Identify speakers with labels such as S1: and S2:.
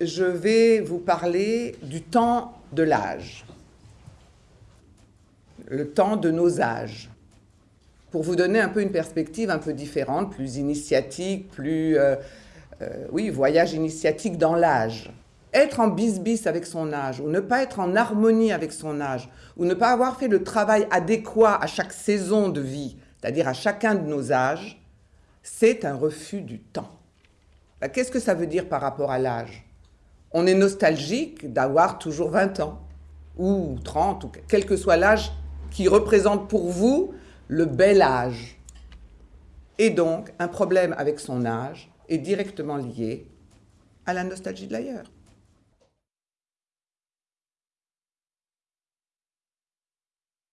S1: je vais vous parler du temps de l'âge, le temps de nos âges, pour vous donner un peu une perspective un peu différente, plus initiatique, plus, euh, euh, oui, voyage initiatique dans l'âge. Être en bis-bis avec son âge, ou ne pas être en harmonie avec son âge, ou ne pas avoir fait le travail adéquat à chaque saison de vie, c'est-à-dire à chacun de nos âges, c'est un refus du temps. Bah, qu'est-ce que ça veut dire par rapport à l'âge? On est nostalgique d'avoir toujours 20 ans, ou 30, ou quel que soit l'âge qui représente pour vous le bel âge. Et donc, un problème avec son âge est directement lié à la nostalgie de l'ailleurs.